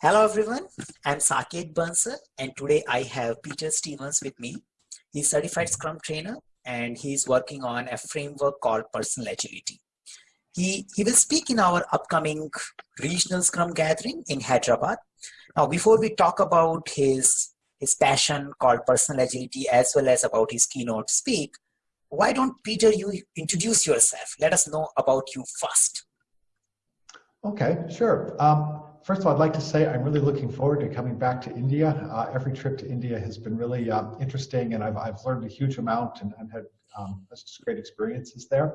Hello everyone, I'm Saket Bansal and today I have Peter Stevens with me. He's certified Scrum trainer and he's working on a framework called Personal Agility. He, he will speak in our upcoming regional Scrum gathering in Hyderabad. Now before we talk about his, his passion called Personal Agility as well as about his keynote speak, why don't Peter you introduce yourself? Let us know about you first. Okay, sure. Um, first of all, I'd like to say I'm really looking forward to coming back to India. Uh, every trip to India has been really um, interesting, and I've, I've learned a huge amount and, and had um, just great experiences there.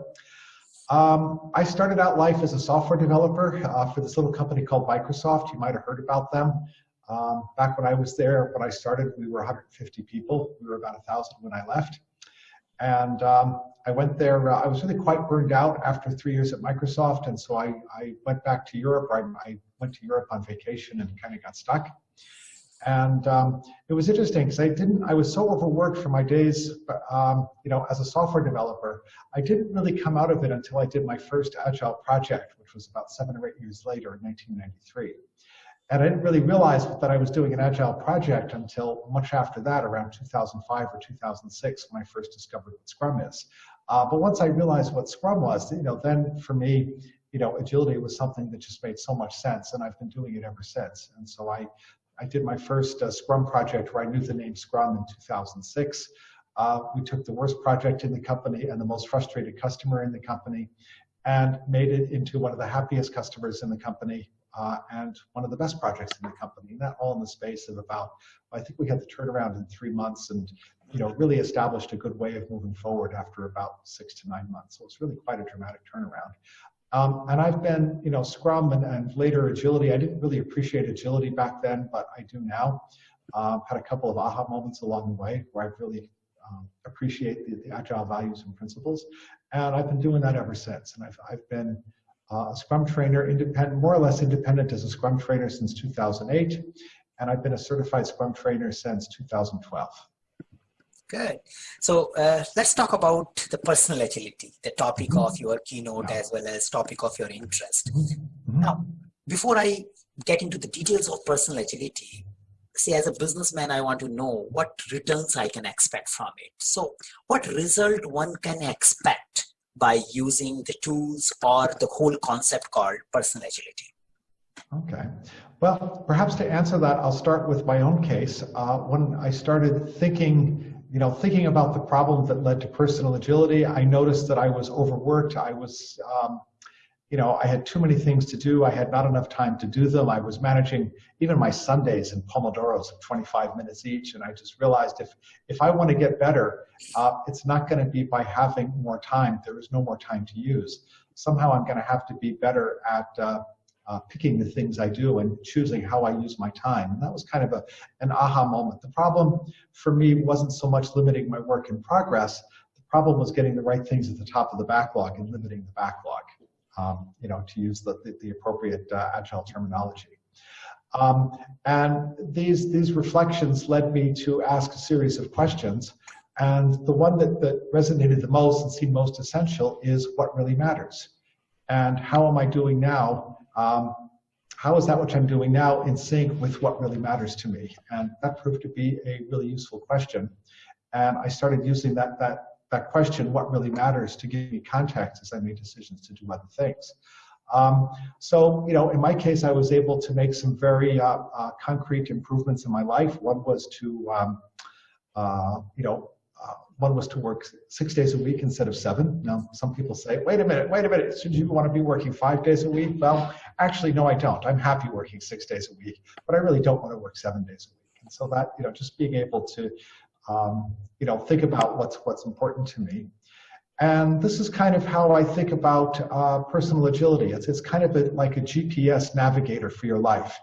Um, I started out life as a software developer uh, for this little company called Microsoft. You might have heard about them. Um, back when I was there, when I started, we were 150 people. We were about 1,000 when I left. And um, I went there, uh, I was really quite burned out after three years at Microsoft. And so I, I went back to Europe. I, I went to Europe on vacation and kind of got stuck. And um, it was interesting because I didn't, I was so overworked for my days, um, you know, as a software developer. I didn't really come out of it until I did my first Agile project, which was about seven or eight years later in 1993. And I didn't really realize that I was doing an agile project until much after that, around 2005 or 2006, when I first discovered what Scrum is. Uh, but once I realized what Scrum was, you know, then for me, you know, agility was something that just made so much sense, and I've been doing it ever since. And so I, I did my first uh, Scrum project where I knew the name Scrum in 2006. Uh, we took the worst project in the company and the most frustrated customer in the company and made it into one of the happiest customers in the company uh, and one of the best projects in the company. And that all in the space of about, I think we had the turnaround in three months and you know, really established a good way of moving forward after about six to nine months. So it's really quite a dramatic turnaround. Um, and I've been, you know, Scrum and, and, later Agility. I didn't really appreciate Agility back then, but I do now. Um, had a couple of aha moments along the way where I really um, appreciate the, the, Agile values and principles. And I've been doing that ever since. And I've, I've been uh, a Scrum trainer, independent, more or less independent as a Scrum trainer since 2008, and I've been a certified Scrum trainer since 2012. Good. So uh, let's talk about the personal agility, the topic mm -hmm. of your keynote yeah. as well as topic of your interest. Mm -hmm. Now, before I get into the details of personal agility, see as a businessman, I want to know what returns I can expect from it. So what result one can expect by using the tools or the whole concept called personal agility? Okay. Well, perhaps to answer that, I'll start with my own case. Uh, when I started thinking, you know, thinking about the problem that led to personal agility, I noticed that I was overworked. I was um, you know, I had too many things to do. I had not enough time to do them. I was managing even my Sundays in Pomodoros of 25 minutes each. And I just realized if, if I want to get better, uh, it's not going to be by having more time. There is no more time to use. Somehow I'm going to have to be better at uh, uh, picking the things I do and choosing how I use my time. And that was kind of a, an aha moment. The problem for me wasn't so much limiting my work in progress. The problem was getting the right things at the top of the backlog and limiting the backlog um, you know, to use the, the, the appropriate uh, agile terminology. Um, and these, these reflections led me to ask a series of questions. And the one that, that resonated the most and seemed most essential is what really matters. And how am I doing now? Um, how is that which I'm doing now in sync with what really matters to me? And that proved to be a really useful question. And I started using that, that that question, what really matters, to give me context as I make decisions to do other things. Um, so, you know, in my case, I was able to make some very uh, uh, concrete improvements in my life. One was to, um, uh, you know, uh, one was to work six days a week instead of seven. Now, some people say, wait a minute, wait a minute, should you want to be working five days a week? Well, actually, no, I don't. I'm happy working six days a week, but I really don't want to work seven days a week. And so that, you know, just being able to um, you know, think about what's what's important to me. And this is kind of how I think about uh, personal agility. It's, it's kind of a, like a GPS navigator for your life.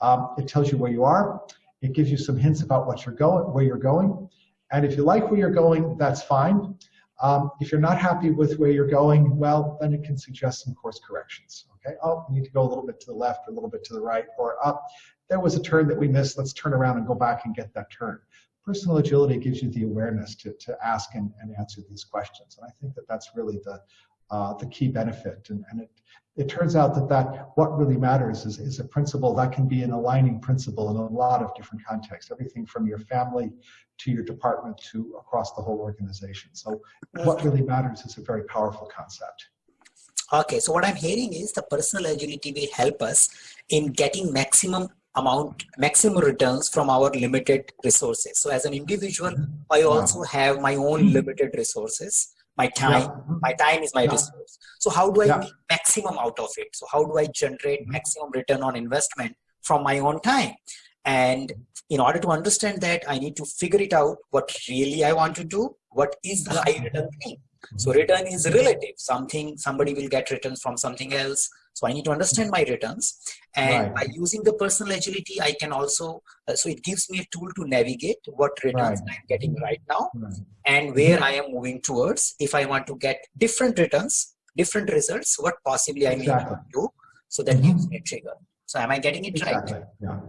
Um, it tells you where you are. It gives you some hints about what you're going, where you're going. And if you like where you're going, that's fine. Um, if you're not happy with where you're going, well, then it can suggest some course corrections. Okay, oh, we need to go a little bit to the left or a little bit to the right, or up. There was a turn that we missed. Let's turn around and go back and get that turn personal agility gives you the awareness to, to ask and, and answer these questions. And I think that that's really the, uh, the key benefit. And, and it, it turns out that, that what really matters is, is a principle that can be an aligning principle in a lot of different contexts, everything from your family to your department to across the whole organization. So what really matters is a very powerful concept. Okay, so what I'm hearing is the personal agility will help us in getting maximum amount, maximum returns from our limited resources. So as an individual, I also have my own limited resources my time yeah. my time is my yeah. resource so how do i yeah. make maximum out of it so how do i generate mm-hmm. maximum return on investment from my own time and in order to understand that i need to figure it out what really i want to do what is the high return thing so mm-hmm. return is relative something somebody will get returns from something else so I need to understand my returns. And right. by using the personal agility, I can also, uh, so it gives me a tool to navigate what returns right. I'm getting right now right. and where I am moving towards. If I want to get different returns, different results, what possibly I exactly. need to do. So that gives me a trigger. So am I getting it exactly. right? Yeah.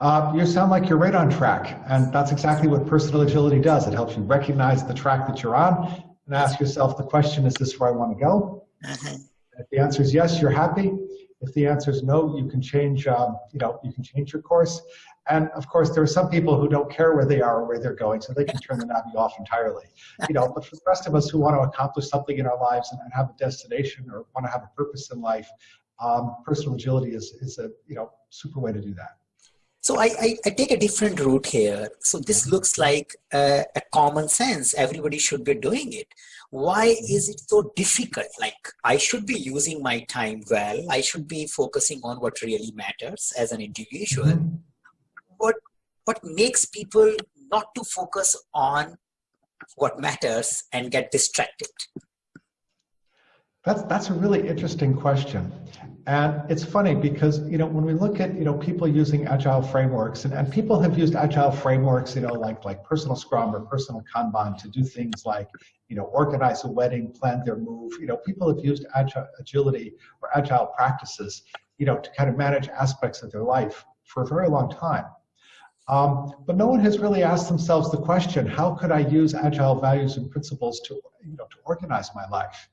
Uh, you sound like you're right on track. And that's exactly what personal agility does. It helps you recognize the track that you're on and ask yourself the question, is this where I want to go? Uh -huh. If the answer is yes, you're happy. If the answer is no, you can change, um, you know, you can change your course. And of course, there are some people who don't care where they are or where they're going, so they can turn the navi off entirely. You know, but for the rest of us who want to accomplish something in our lives and, and have a destination or want to have a purpose in life, um, personal agility is, is a you know super way to do that. So I, I, I, take a different route here. So this looks like a, a, common sense. Everybody should be doing it. Why is it so difficult? Like I should be using my time well. I should be focusing on what really matters as an individual. Mm -hmm. What, what makes people not to focus on what matters and get distracted? That's, that's a really interesting question. And it's funny because, you know, when we look at, you know, people using agile frameworks and, and people have used agile frameworks, you know, like, like personal scrum or personal Kanban to do things like, you know, organize a wedding, plan their move. You know, people have used agile, agility or agile practices, you know, to kind of manage aspects of their life for a very long time. Um, but no one has really asked themselves the question, how could I use agile values and principles to, you know, to organize my life?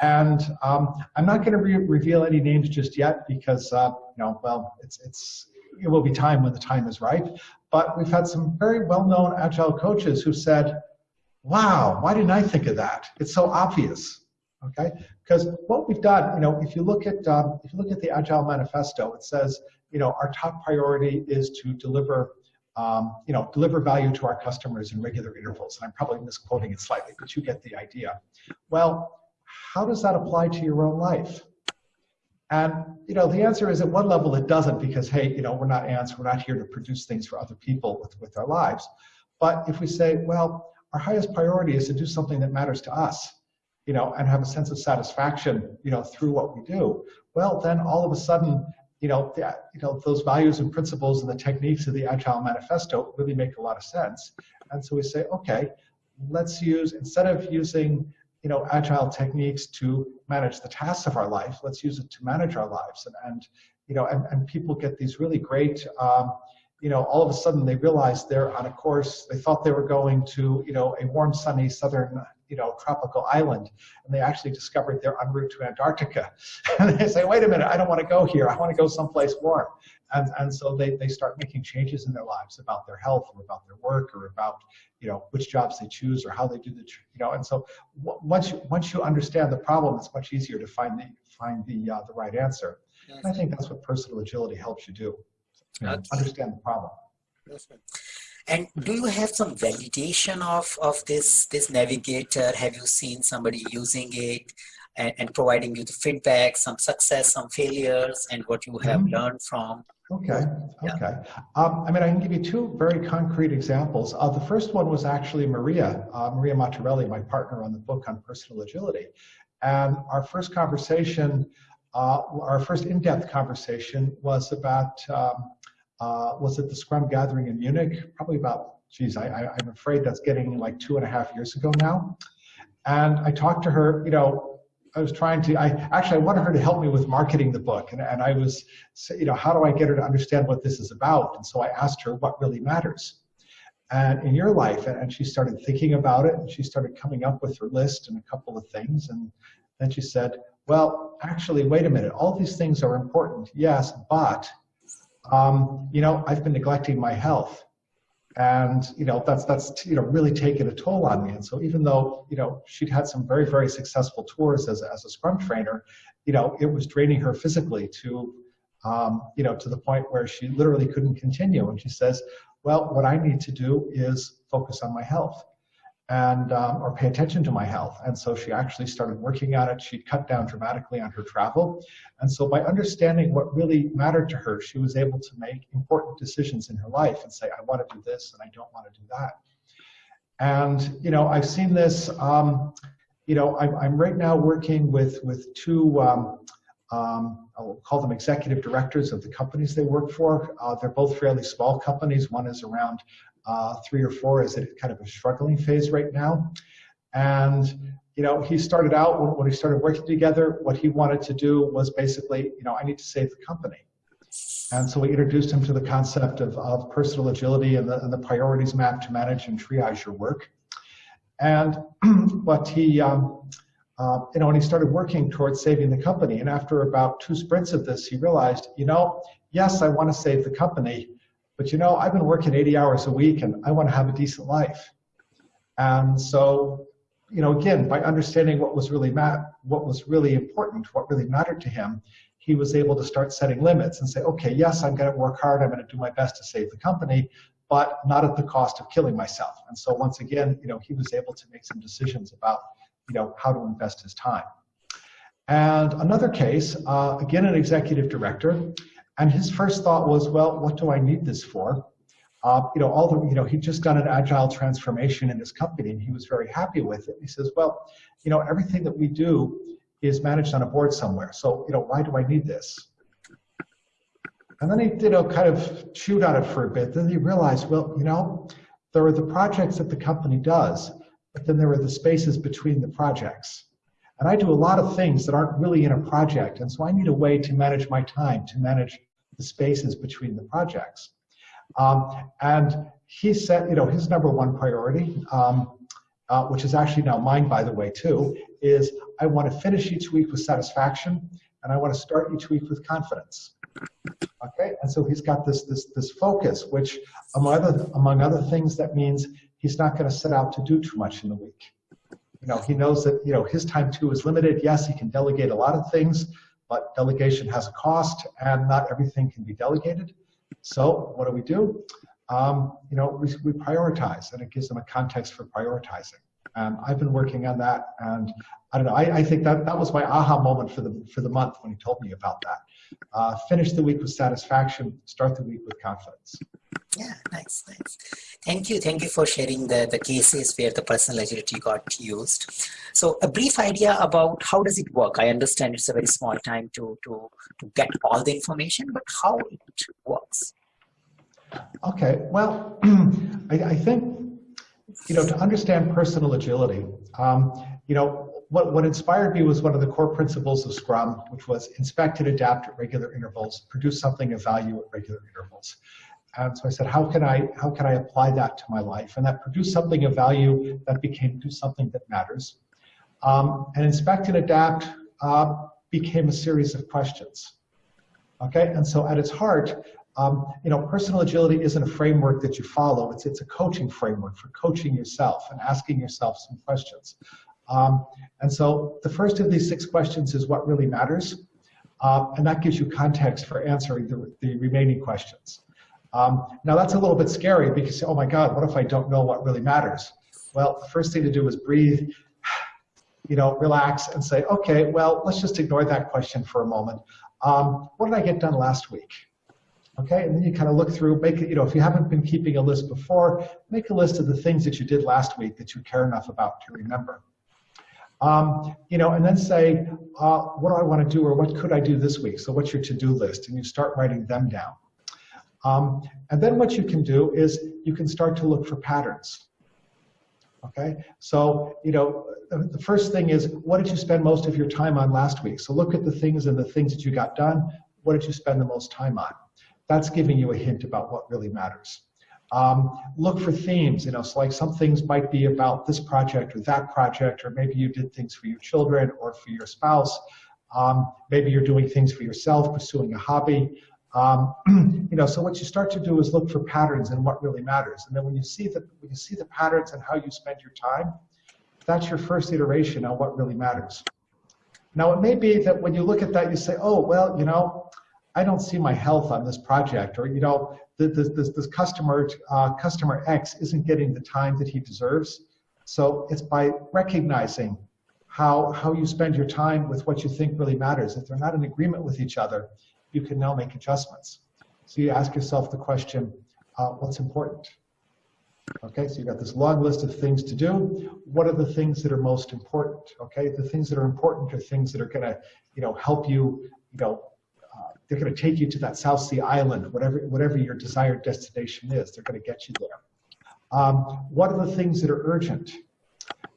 And um, I'm not going to re reveal any names just yet because, uh, you know, well, it's, it's, it will be time when the time is right. But we've had some very well-known agile coaches who said, wow, why didn't I think of that? It's so obvious, okay? Because what we've done, you know, if you look at, um, if you look at the Agile Manifesto, it says, you know, our top priority is to deliver um, you know, deliver value to our customers in regular intervals. And I'm probably misquoting it slightly, but you get the idea. Well, how does that apply to your own life? And you know, the answer is at one level it doesn't because hey, you know, we're not ants, we're not here to produce things for other people with, with our lives. But if we say, well, our highest priority is to do something that matters to us, you know, and have a sense of satisfaction, you know, through what we do, well, then all of a sudden, you know, the, you know, those values and principles and the techniques of the Agile Manifesto really make a lot of sense. And so we say, okay, let's use, instead of using you know, agile techniques to manage the tasks of our life. Let's use it to manage our lives. And, and you know, and, and people get these really great, um, you know, all of a sudden they realize they're on a course, they thought they were going to, you know, a warm, sunny southern, you know, tropical island, and they actually discovered they're en route to Antarctica. and they say, wait a minute, I don't want to go here, I want to go someplace warm. And, and so they, they start making changes in their lives about their health or about their work or about you know which jobs they choose or how they do the you know and so once you once you understand the problem it's much easier to find the find the uh, the right answer yes. i think that's what personal agility helps you do you understand the problem and do you have some validation of of this this navigator have you seen somebody using it and, and providing you the feedback some success some failures and what you have mm -hmm. learned from Okay, okay. Um, I mean, I can give you two very concrete examples. Uh, the first one was actually Maria, uh, Maria Matarelli, my partner on the book on personal agility. And our first conversation, uh, our first in-depth conversation was about, um, uh, was at the Scrum gathering in Munich, probably about, geez, I, I, I'm afraid that's getting like two and a half years ago now. And I talked to her, you know, I was trying to, I actually, I wanted her to help me with marketing the book. And, and I was, you know, how do I get her to understand what this is about? And so I asked her what really matters and in your life. And she started thinking about it and she started coming up with her list and a couple of things. And, Then she said, well, actually, wait a minute. All these things are important, yes, but, um, you know, I've been neglecting my health. And, you know, that's, that's, you know, really taken a toll on me. And so even though, you know, she'd had some very, very successful tours as, as a Scrum trainer, you know, it was draining her physically to, um, you know, to the point where she literally couldn't continue. And she says, well, what I need to do is focus on my health and um, or pay attention to my health. And so she actually started working on it. She cut down dramatically on her travel. And so by understanding what really mattered to her, she was able to make important decisions in her life and say, I want to do this and I don't want to do that. And, you know, I've seen this, um, you know, I'm, I'm, right now working with, with two, um, um, I'll call them executive directors of the companies they work for. Uh, they're both fairly small companies. One is around uh, three or four is at kind of a struggling phase right now. And, you know, he started out when, when he started working together, what he wanted to do was basically, you know, I need to save the company. And so we introduced him to the concept of, of personal agility and the, and the priorities map to manage and triage your work. And what he, um, uh, you know, when he started working towards saving the company, and after about two sprints of this, he realized, you know, yes, I want to save the company, but you know, I've been working 80 hours a week and I want to have a decent life. And so, you know, again, by understanding what was really what was really important, what really mattered to him, he was able to start setting limits and say, okay, yes, I'm going to work hard. I'm going to do my best to save the company, but not at the cost of killing myself. And so once again, you know, he was able to make some decisions about, you know, how to invest his time. And another case, uh, again, an executive director, and his first thought was, well, what do I need this for? Uh, you know, all the, you know, he'd just done an agile transformation in his company and he was very happy with it. He says, well, you know, everything that we do is managed on a board somewhere. So, you know, why do I need this? And then he, you know, kind of chewed on it for a bit. Then he realized, well, you know, there are the projects that the company does, but then there are the spaces between the projects. And I do a lot of things that aren't really in a project. And so I need a way to manage my time, to manage the spaces between the projects. Um, and he said, you know, his number one priority, um, uh, which is actually now mine, by the way, too, is I want to finish each week with satisfaction, and I want to start each week with confidence. Okay, and so he's got this this this focus, which among other among other things, that means he's not going to set out to do too much in the week. You know, he knows that you know his time too is limited. Yes, he can delegate a lot of things, but delegation has a cost and not everything can be delegated. So what do we do? Um, you know, we, we prioritize and it gives them a context for prioritizing. And I've been working on that and I don't know, I, I think that, that was my aha moment for the, for the month when he told me about that. Uh, finish the week with satisfaction, start the week with confidence. Yeah, nice, nice. Thank you. Thank you for sharing the, the cases where the personal agility got used. So a brief idea about how does it work? I understand it's a very small time to, to, to get all the information, but how it works. Okay, well, I, I think, you know, to understand personal agility, um, you know, what, what inspired me was one of the core principles of Scrum, which was inspect and adapt at regular intervals, produce something of value at regular intervals. And so I said, how can I how can I apply that to my life? And that produced something of value that became something that matters. Um, and inspect and adapt uh, became a series of questions. Okay, and so at its heart, um, you know, personal agility isn't a framework that you follow. It's it's a coaching framework for coaching yourself and asking yourself some questions. Um, and so the first of these six questions is what really matters, uh, and that gives you context for answering the, the remaining questions. Um, now that's a little bit scary because, oh my God, what if I don't know what really matters? Well, the first thing to do is breathe, you know, relax and say, okay, well, let's just ignore that question for a moment. Um, what did I get done last week? Okay, and then you kind of look through, make it, you know, if you haven't been keeping a list before, make a list of the things that you did last week that you care enough about to remember. Um, you know, and then say, uh, what do I want to do or what could I do this week? So what's your to-do list? And you start writing them down. Um, and then what you can do is you can start to look for patterns. Okay, so you know the first thing is what did you spend most of your time on last week? So look at the things and the things that you got done. What did you spend the most time on? That's giving you a hint about what really matters. Um, look for themes, you know, so like some things might be about this project or that project, or maybe you did things for your children or for your spouse. Um, maybe you're doing things for yourself, pursuing a hobby. Um, you know, so what you start to do is look for patterns and what really matters. And then when you see the when you see the patterns and how you spend your time, that's your first iteration on what really matters. Now, it may be that when you look at that, you say, oh, well, you know, I don't see my health on this project, or you know, this, this, this customer uh, customer X isn't getting the time that he deserves. So it's by recognizing how how you spend your time with what you think really matters. If they're not in agreement with each other, you can now make adjustments. So you ask yourself the question, uh, what's important? Okay, so you've got this long list of things to do. What are the things that are most important? Okay, the things that are important are things that are going to, you know, help you, you know, uh, they're going to take you to that South Sea Island, whatever whatever your desired destination is. They're going to get you there. Um, what are the things that are urgent?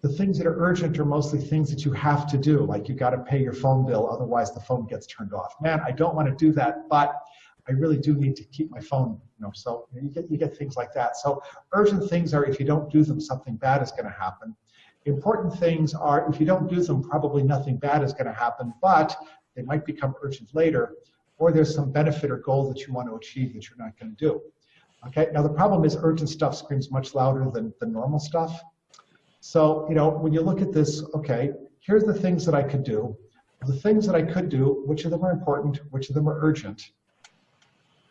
The things that are urgent are mostly things that you have to do, like you got to pay your phone bill, otherwise the phone gets turned off. Man, I don't want to do that, but I really do need to keep my phone, you know, so you get, you get things like that. So urgent things are if you don't do them, something bad is going to happen. Important things are if you don't do them, probably nothing bad is going to happen, but they might become urgent later, or there's some benefit or goal that you want to achieve that you're not going to do. Okay, now the problem is urgent stuff screams much louder than the normal stuff. So, you know, when you look at this, okay, here's the things that I could do. The things that I could do, which of them are important, which of them are urgent,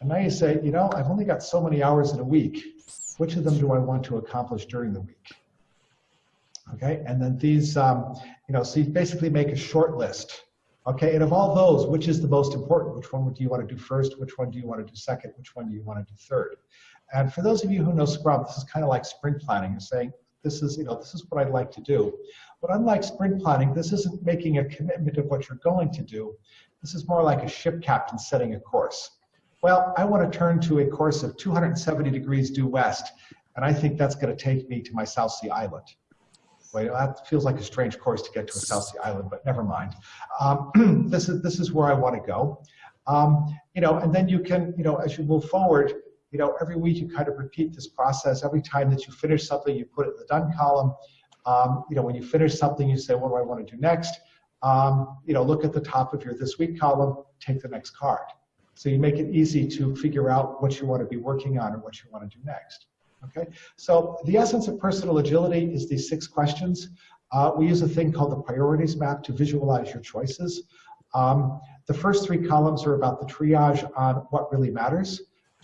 and now you say, you know, I've only got so many hours in a week. Which of them do I want to accomplish during the week? Okay, and then these, um, you know, so you basically make a short list. Okay, and of all those, which is the most important? Which one do you want to do first? Which one do you want to do second? Which one do you want to do third? And for those of you who know Scrum, this is kind of like sprint planning. You're saying, this is, you know, this is what I'd like to do. But unlike sprint planning, this isn't making a commitment of what you're going to do. This is more like a ship captain setting a course well, I want to turn to a course of 270 degrees due west, and I think that's going to take me to my South Sea Island. Well, that feels like a strange course to get to a South Sea Island, but never mind. Um, this is this is where I want to go. Um, you know, and then you can, you know, as you move forward, you know, every week you kind of repeat this process. Every time that you finish something, you put it in the done column. Um, you know, when you finish something, you say, what do I want to do next? Um, you know, look at the top of your this week column, take the next card. So you make it easy to figure out what you want to be working on or what you want to do next. Okay, so the essence of personal agility is these six questions. Uh, we use a thing called the priorities map to visualize your choices. Um, the first three columns are about the triage on what really matters.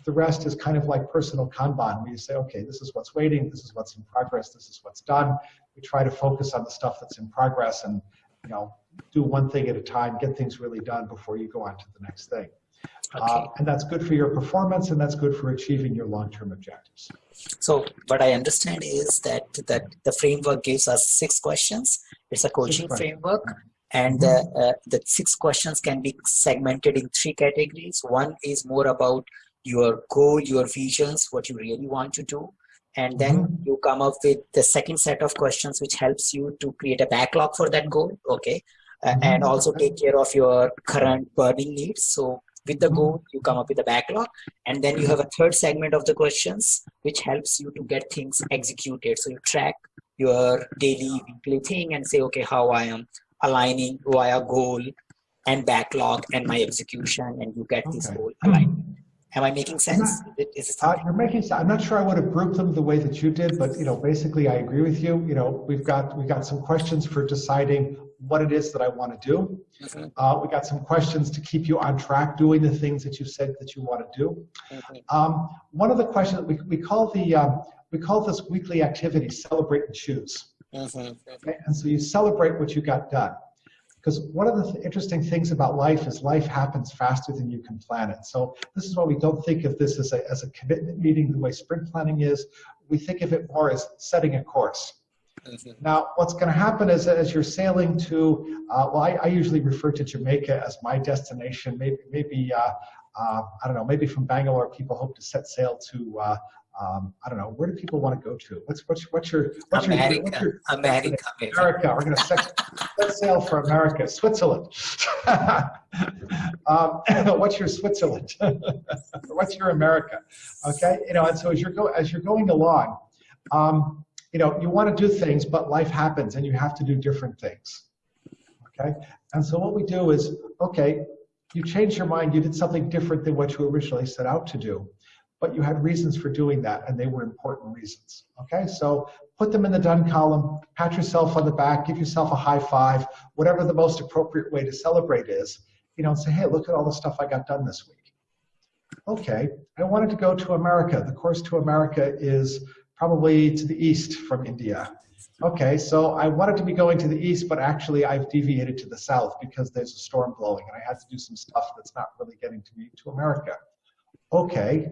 The rest is kind of like personal Kanban, where you say, okay, this is what's waiting, this is what's in progress, this is what's done. We try to focus on the stuff that's in progress and you know do one thing at a time, get things really done before you go on to the next thing. Uh, okay. Uh, and that's good for your performance and that's good for achieving your long-term objectives. So what I understand is that, that the framework gives us six questions. It's a coaching framework and the, mm-hmm. uh, the six questions can be segmented in three categories. One is more about your goal, your visions, what you really want to do. And then mm -hmm. you come up with the second set of questions, which helps you to create a backlog for that goal. Okay. Uh, mm -hmm. and also take care of your current burning needs. So with the goal you come up with a backlog and then you have a third segment of the questions which helps you to get things executed so you track your daily weekly thing and say okay how i am aligning via goal and backlog and my execution and you get okay. this goal aligned Am I making sense? Not, is uh, you're making sense. I'm not sure I would have grouped them the way that you did, but you know, basically, I agree with you. You know, we've got we've got some questions for deciding what it is that I want to do. Mm-hmm. Uh, we got some questions to keep you on track doing the things that you said that you want to do. Um, one of the questions we, we call the um, we call this weekly activity celebrate and choose. Mm-hmm. Okay? And so you celebrate what you got done. Because one of the th interesting things about life is life happens faster than you can plan it. So this is why we don't think of this as a, as a commitment meeting the way sprint planning is. We think of it more as setting a course. Mm-hmm. Now, what's going to happen is as you're sailing to, uh, well, I, I, usually refer to Jamaica as my destination. Maybe, maybe uh, uh, I don't know, maybe from Bangalore, people hope to set sail to, uh, um, I don't know, where do people want to go to? What's, what's, what's your, what's America, your, what's your, America, America. We're going to set, set sail for America, Switzerland. um, what's your Switzerland? what's your America? Okay, you know, and so as you're go as you're going along, um, you know, you want to do things, but life happens and you have to do different things. Okay? And so what we do is, okay, you changed your mind, you did something different than what you originally set out to do, but you had reasons for doing that and they were important reasons. Okay? So put them in the done column, pat yourself on the back, give yourself a high five, whatever the most appropriate way to celebrate is, you know, and say, hey, look at all the stuff I got done this week. Okay, I wanted to go to America. The course to America is probably to the east from India. Okay, so I wanted to be going to the east, but actually I've deviated to the south because there's a storm blowing and I had to do some stuff that's not really getting to me to America. Okay,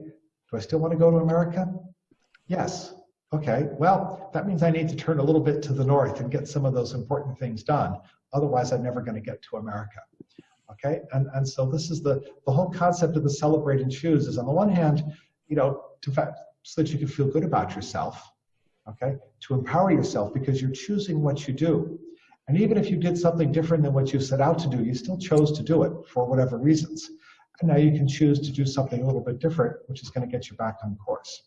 do I still want to go to America? Yes. Okay, well, that means I need to turn a little bit to the north and get some of those important things done. Otherwise, I'm never going to get to America. Okay, and, and so this is the, the whole concept of the celebrate and choose is on the one hand, you know, to fact, so that you can feel good about yourself, okay? To empower yourself because you're choosing what you do. And even if you did something different than what you set out to do, you still chose to do it for whatever reasons. And now you can choose to do something a little bit different, which is going to get you back on course.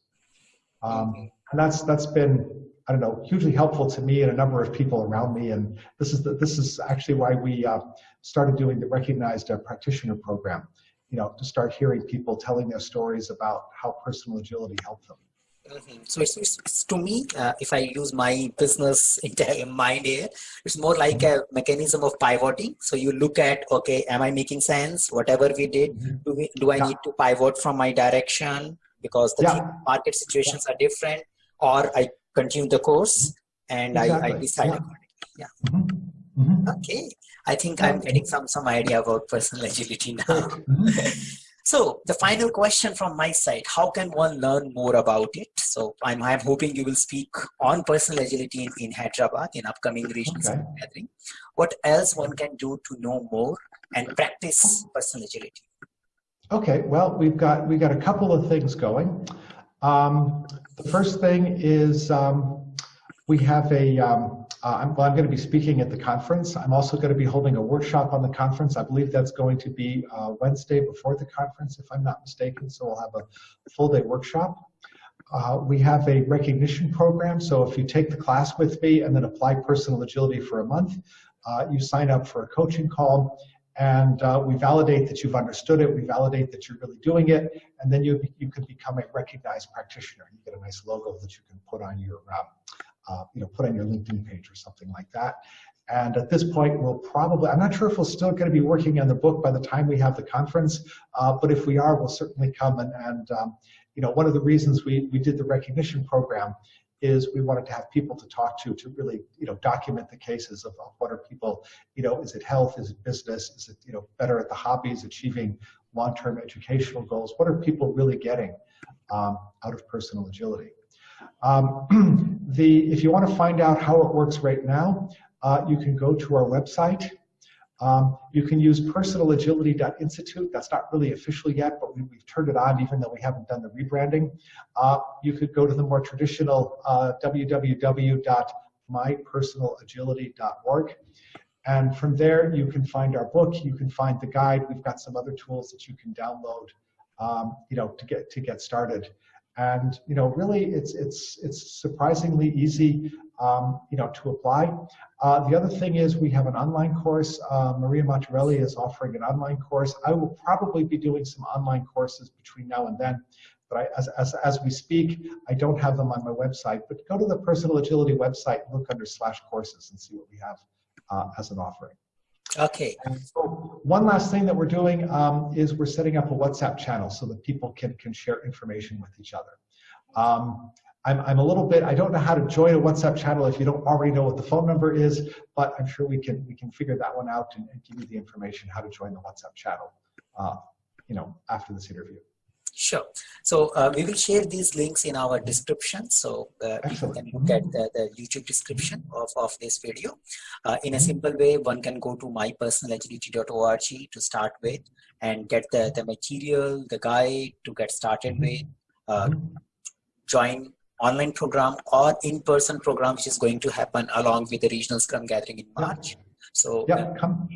Um, and that's that's been I don't know hugely helpful to me and a number of people around me. And this is the, this is actually why we uh, started doing the recognized uh, practitioner program you know, to start hearing people telling their stories about how personal agility helped them. Mm -hmm. So it's, it's, it's, to me, uh, if I use my business mind here, it's more like a mechanism of pivoting. So you look at, okay, am I making sense? Whatever we did, mm -hmm. do, we, do I yeah. need to pivot from my direction because the yeah. market situations yeah. are different, or I continue the course and exactly. I, I decide accordingly. Yeah. Mm -hmm. Mm-hmm. Okay, I think I'm getting some some idea about personal agility now. So the final question from my side: How can one learn more about it? So I'm I'm hoping you will speak on personal agility in, in Hyderabad in upcoming regional okay. gathering. What else one can do to know more and practice personal agility? Okay, well we've got we got a couple of things going. Um, the first thing is um, we have a um, uh, I'm, well, I'm going to be speaking at the conference. I'm also going to be holding a workshop on the conference. I believe that's going to be uh, Wednesday before the conference, if I'm not mistaken. So we'll have a full day workshop. Uh, we have a recognition program. So if you take the class with me and then apply personal agility for a month, uh, you sign up for a coaching call and uh, we validate that you've understood it. We validate that you're really doing it. And then you, you can become a recognized practitioner. You get a nice logo that you can put on your um, uh, you know, put on your LinkedIn page or something like that. And at this point, we'll probably, I'm not sure if we're still going to be working on the book by the time we have the conference, uh, but if we are, we'll certainly come. And, and um, you know, one of the reasons we, we did the recognition program is we wanted to have people to talk to to really, you know, document the cases of, of what are people, you know, is it health, is it business, is it, you know, better at the hobbies, achieving long-term educational goals? What are people really getting um, out of personal agility? Um, the, if you want to find out how it works right now, uh, you can go to our website. Um, you can use personalagility.institute. That's not really official yet, but we, have turned it on even though we haven't done the rebranding. Uh, you could go to the more traditional uh, www.mypersonalagility.org. And from there, you can find our book, you can find the guide. We've got some other tools that you can download, um, you know, to get to get started. And you know, really, it's it's it's surprisingly easy, um, you know, to apply. Uh, the other thing is we have an online course. Uh, Maria Matarelli is offering an online course. I will probably be doing some online courses between now and then, but I, as, as, as we speak, I don't have them on my website. But go to the Personal Agility website, look under slash courses, and see what we have uh, as an offering. Okay. So one last thing that we're doing um, is we're setting up a WhatsApp channel so that people can, can share information with each other. Um, I'm, I'm a little bit, I don't know how to join a WhatsApp channel if you don't already know what the phone number is, but I'm sure we can, we can figure that one out and, and give you the information how to join the WhatsApp channel, uh, you know, after this interview. Sure. So uh, we will share these links in our description. So uh, people can look at the, the YouTube description of, of this video. Uh, in a simple way, one can go to mypersonalagility.org to start with and get the, the material, the guide to get started with, uh, join online program or in-person program, which is going to happen along with the regional scrum gathering in March. So yeah, come,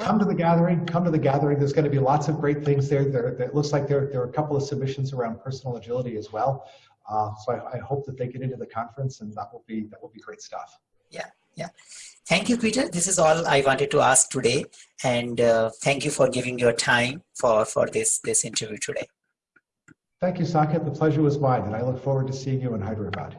come to the gathering. Come to the gathering. There's going to be lots of great things there. There, there it looks like there, there are a couple of submissions around personal agility as well. Uh, so I, I, hope that they get into the conference, and that will be that will be great stuff. Yeah, yeah. Thank you, Peter. This is all I wanted to ask today, and uh, thank you for giving your time for for this this interview today. Thank you, Saket. The pleasure was mine, and I look forward to seeing you in Hyderabad.